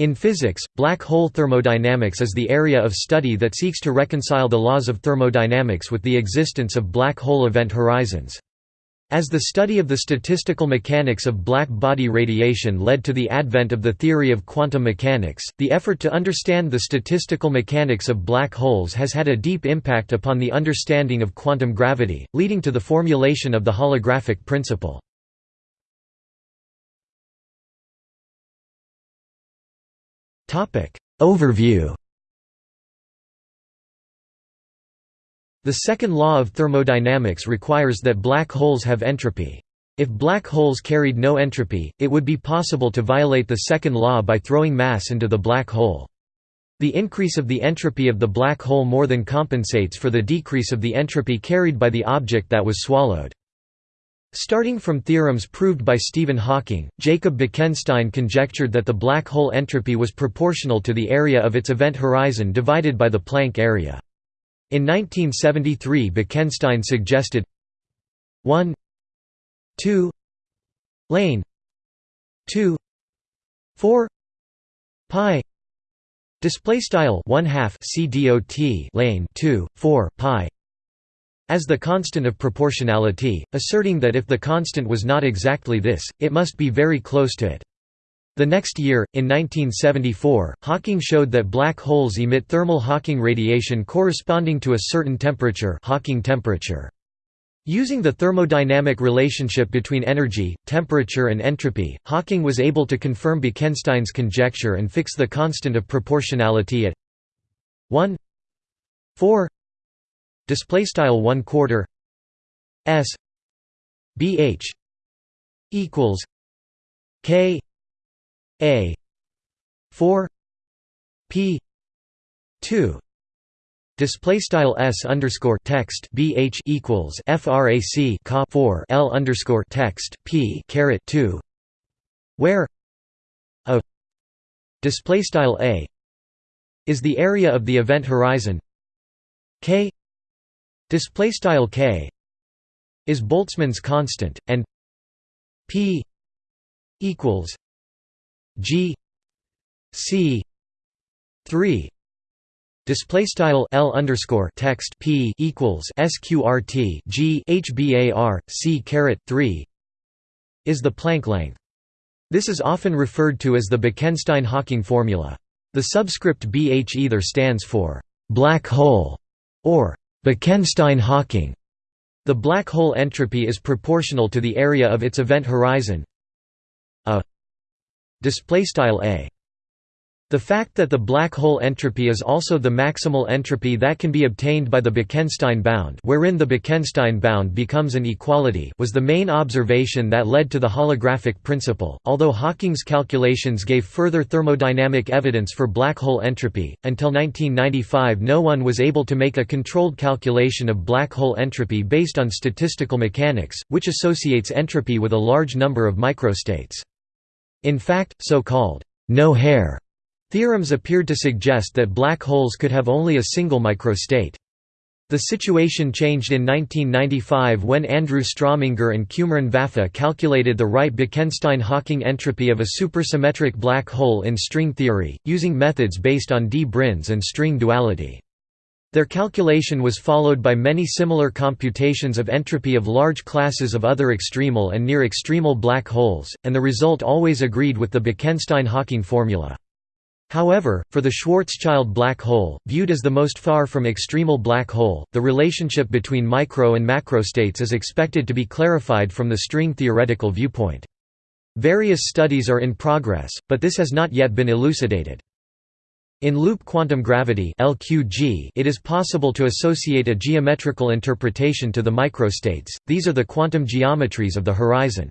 In physics, black hole thermodynamics is the area of study that seeks to reconcile the laws of thermodynamics with the existence of black hole event horizons. As the study of the statistical mechanics of black body radiation led to the advent of the theory of quantum mechanics, the effort to understand the statistical mechanics of black holes has had a deep impact upon the understanding of quantum gravity, leading to the formulation of the holographic principle. Overview The second law of thermodynamics requires that black holes have entropy. If black holes carried no entropy, it would be possible to violate the second law by throwing mass into the black hole. The increase of the entropy of the black hole more than compensates for the decrease of the entropy carried by the object that was swallowed. Starting from theorems proved by Stephen Hawking, Jacob Bekenstein conjectured that the black hole entropy was proportional to the area of its event horizon divided by the Planck area. In 1973 Bekenstein suggested 1 2 lane 2 4 pi display style 1 half c dot lane 2 4 pi as the constant of proportionality, asserting that if the constant was not exactly this, it must be very close to it. The next year, in 1974, Hawking showed that black holes emit thermal Hawking radiation corresponding to a certain temperature Hawking temperature. Using the thermodynamic relationship between energy, temperature and entropy, Hawking was able to confirm Bekenstein's conjecture and fix the constant of proportionality at 1 4 display style 1 quarter s bh equals k a 4 p 2 Display style s underscore text bh equals frac ca 4 l underscore text p caret 2, where a display style a is the area of the event horizon k display style k is Boltzmann's constant and p equals g c 3 Display style L underscore text P equals SQRT G HBAR C caret three is the Planck length. This is often referred to as the Bekenstein-Hawking formula. The subscript BH either stands for black hole or Bekenstein-Hawking. The black hole entropy is proportional to the area of its event horizon. A display style a the fact that the black hole entropy is also the maximal entropy that can be obtained by the Bekenstein bound wherein the Bekenstein bound becomes an equality was the main observation that led to the holographic principle, although Hawking's calculations gave further thermodynamic evidence for black hole entropy. Until 1995 no one was able to make a controlled calculation of black hole entropy based on statistical mechanics, which associates entropy with a large number of microstates. In fact, so-called no-hair Theorems appeared to suggest that black holes could have only a single microstate. The situation changed in 1995 when Andrew Strominger and Cumrun Vafa calculated the right-Bekenstein-Hawking entropy of a supersymmetric black hole in string theory, using methods based on d branes and string duality. Their calculation was followed by many similar computations of entropy of large classes of other extremal and near extremal black holes, and the result always agreed with the Bekenstein-Hawking formula. However, for the Schwarzschild black hole, viewed as the most far from extremal black hole, the relationship between micro and macrostates is expected to be clarified from the string theoretical viewpoint. Various studies are in progress, but this has not yet been elucidated. In loop quantum gravity LQG, it is possible to associate a geometrical interpretation to the microstates, these are the quantum geometries of the horizon.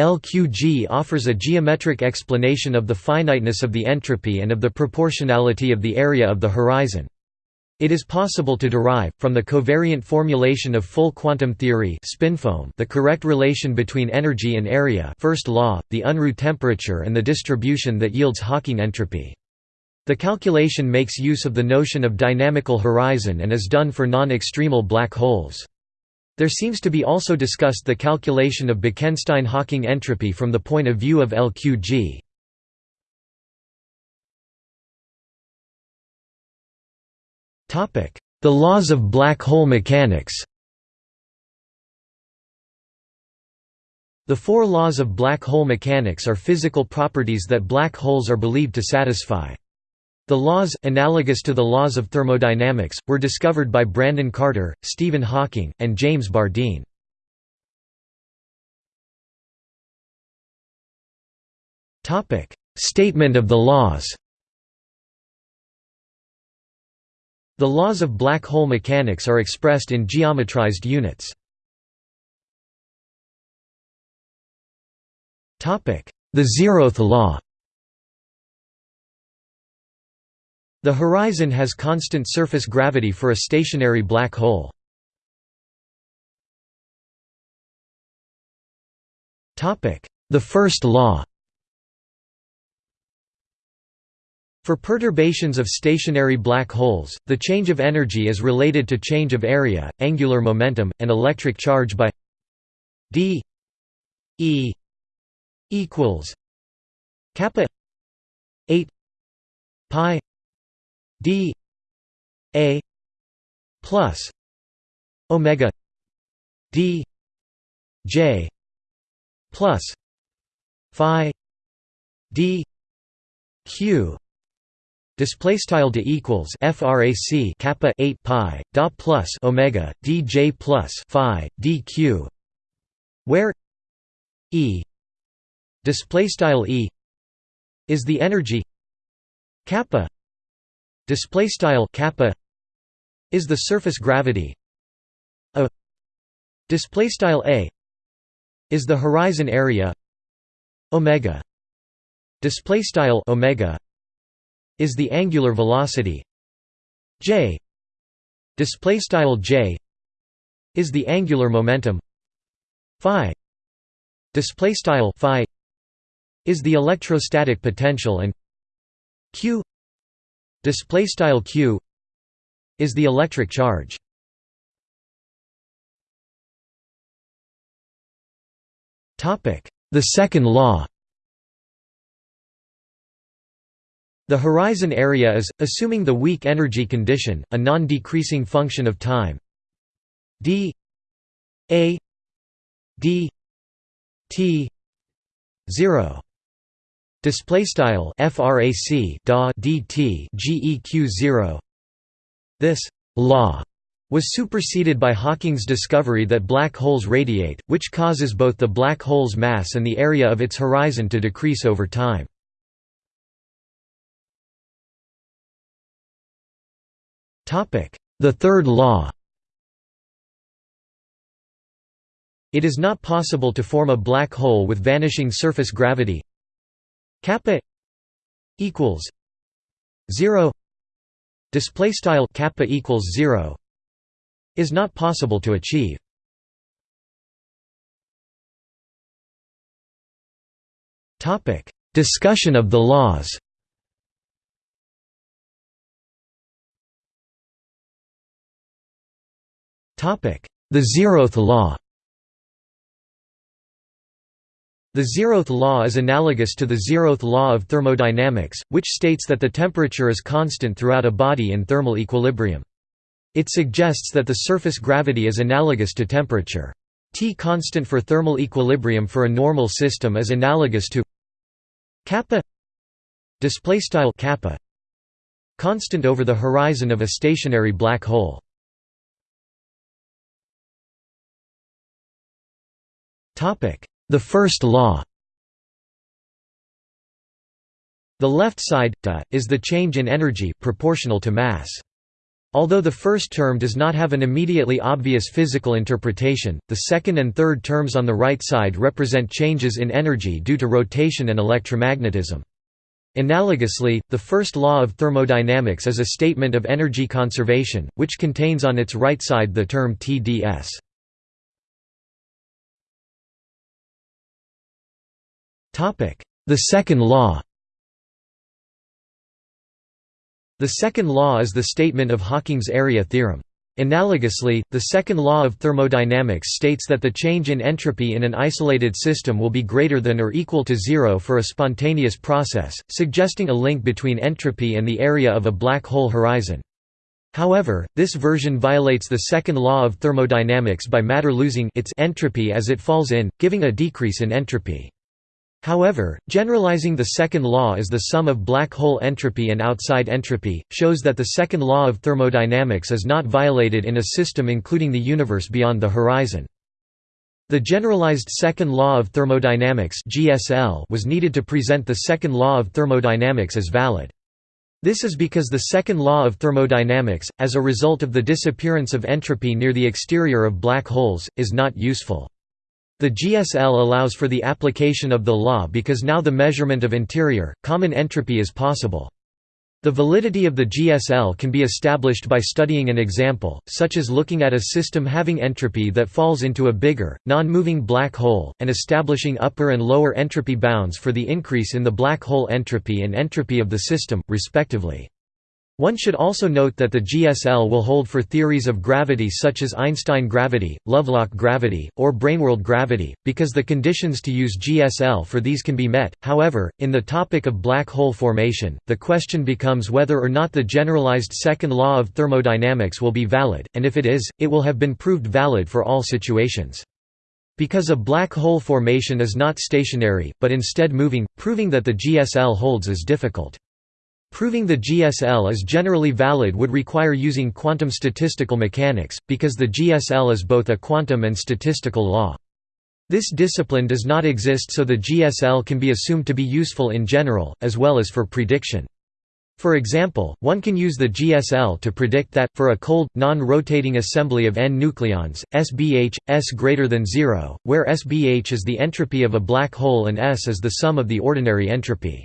LQG offers a geometric explanation of the finiteness of the entropy and of the proportionality of the area of the horizon. It is possible to derive, from the covariant formulation of full quantum theory the correct relation between energy and area first law, the Unruh temperature and the distribution that yields Hawking entropy. The calculation makes use of the notion of dynamical horizon and is done for non-extremal black holes. There seems to be also discussed the calculation of Bekenstein-Hawking entropy from the point of view of LQG. The laws of black hole mechanics The four laws of black hole mechanics are physical properties that black holes are believed to satisfy. The laws, analogous to the laws of thermodynamics, were discovered by Brandon Carter, Stephen Hawking, and James Bardeen. Statement of the laws The laws of black hole mechanics are expressed in geometrized units. The zeroth law The horizon has constant surface gravity for a stationary black hole. The first law For perturbations of stationary black holes, the change of energy is related to change of area, angular momentum, and electric charge by d e equals kappa 8 pi d a plus omega d j plus phi d q. Display style d equals frac kappa 8 pi da plus omega dj plus phi dq, where e display style e is the energy kappa display style kappa is the surface gravity. A display style a is the horizon area. Omega display style omega is the angular velocity. J display style j is the angular momentum. Phi display style phi is the electrostatic potential and q display style q is the electric charge. Topic. The second law. The horizon area is, assuming the weak energy condition, a non-decreasing function of time. D. A. D. T. 0 display style frac da dt geq 0 this law was superseded by Hawking's discovery that black holes radiate, which causes both the black hole's mass and the area of its horizon to decrease over time. The third law. It is not possible to form a black hole with vanishing surface gravity kappa equals 0 display style kappa equals 0 is not possible to achieve. Topic discussion of the laws. Topic The zeroth law The zeroth law is analogous to the zeroth law of thermodynamics, which states that the temperature is constant throughout a body in thermal equilibrium. It suggests that the surface gravity is analogous to temperature. T constant for thermal equilibrium for a normal system is analogous to kappa style kappa constant over the horizon of a stationary black hole. The first law The left side, da, is the change in energy proportional to mass. Although the first term does not have an immediately obvious physical interpretation, the second and third terms on the right side represent changes in energy due to rotation and electromagnetism. Analogously, the first law of thermodynamics is a statement of energy conservation, which contains on its right side the term TdS. The second law The second law is the statement of Hawking's area theorem. Analogously, the second law of thermodynamics states that the change in entropy in an isolated system will be greater than or equal to zero for a spontaneous process, suggesting a link between entropy and the area of a black hole horizon. However, this version violates the second law of thermodynamics by matter losing its entropy as it falls in, giving a decrease in entropy. However, generalizing the second law as the sum of black hole entropy and outside entropy, shows that the second law of thermodynamics is not violated in a system including the universe beyond the horizon. The generalized second law of thermodynamics was needed to present the second law of thermodynamics as valid. This is because the second law of thermodynamics, as a result of the disappearance of entropy near the exterior of black holes, is not useful. The GSL allows for the application of the law because now the measurement of interior, common entropy is possible. The validity of the GSL can be established by studying an example, such as looking at a system having entropy that falls into a bigger, non-moving black hole, and establishing upper and lower entropy bounds for the increase in the black hole entropy and entropy of the system, respectively. One should also note that the GSL will hold for theories of gravity such as Einstein gravity, Lovelock gravity, or Braneworld gravity, because the conditions to use GSL for these can be met. However, in the topic of black hole formation, the question becomes whether or not the generalized second law of thermodynamics will be valid, and if it is, it will have been proved valid for all situations. Because a black hole formation is not stationary, but instead moving, proving that the GSL holds is difficult. Proving the GSL is generally valid would require using quantum statistical mechanics, because the GSL is both a quantum and statistical law. This discipline does not exist so the GSL can be assumed to be useful in general, as well as for prediction. For example, one can use the GSL to predict that, for a cold, non-rotating assembly of N nucleons, SBH, S greater than zero, where SBH is the entropy of a black hole and S is the sum of the ordinary entropy.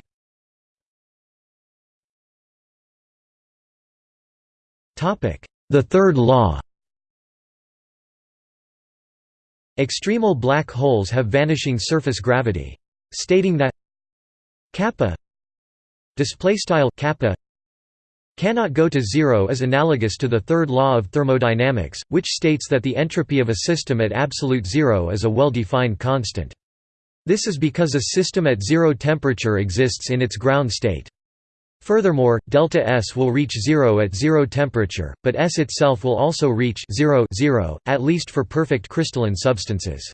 The third law Extremal black holes have vanishing surface gravity. Stating that kappa kappa cannot go to zero is analogous to the third law of thermodynamics, which states that the entropy of a system at absolute zero is a well-defined constant. This is because a system at zero temperature exists in its ground state. Furthermore, delta S will reach zero at zero temperature, but S itself will also reach zero, zero at least for perfect crystalline substances.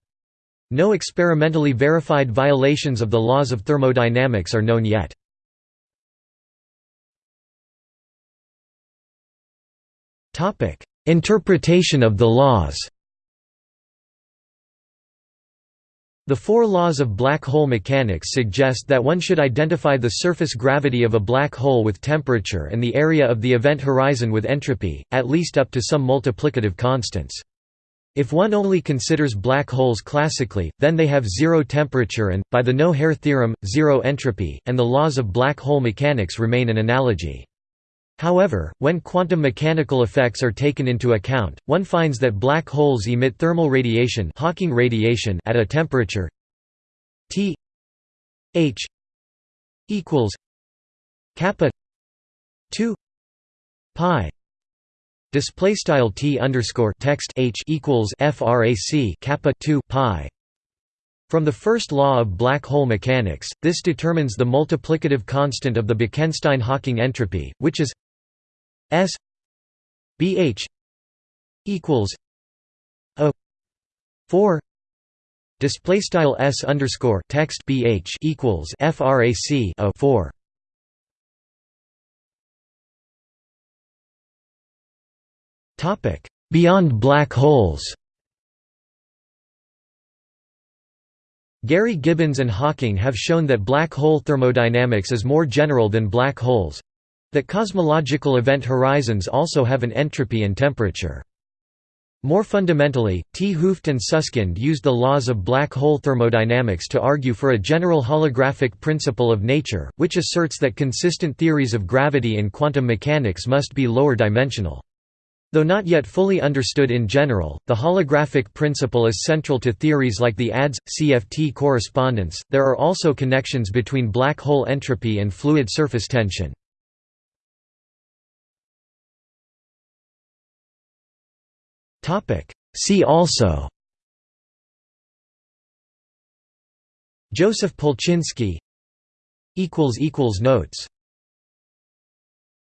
No experimentally verified violations of the laws of thermodynamics are known yet. Interpretation of the laws The four laws of black hole mechanics suggest that one should identify the surface gravity of a black hole with temperature and the area of the event horizon with entropy, at least up to some multiplicative constants. If one only considers black holes classically, then they have zero temperature and, by the no-hair theorem, zero entropy, and the laws of black hole mechanics remain an analogy. However, when quantum mechanical effects are taken into account, one finds that black holes emit thermal radiation, Hawking radiation at a temperature T H equals kappa 2 pi display style T underscore text H equals frac kappa 2 pi. From the first law of black hole mechanics, this determines the multiplicative constant of the Bekenstein-Hawking entropy, which is S BH equals a four display style S underscore text BH equals frac a four. Topic beyond black holes. Gary Gibbons and Hawking have shown that black hole thermodynamics is more general than black holes, that cosmological event horizons also have an entropy and temperature. More fundamentally, 't Hooft and Susskind used the laws of black hole thermodynamics to argue for a general holographic principle of nature, which asserts that consistent theories of gravity and quantum mechanics must be lower dimensional. Though not yet fully understood in general, the holographic principle is central to theories like the ADS CFT correspondence. There are also connections between black hole entropy and fluid surface tension. See also Joseph Polchinski Notes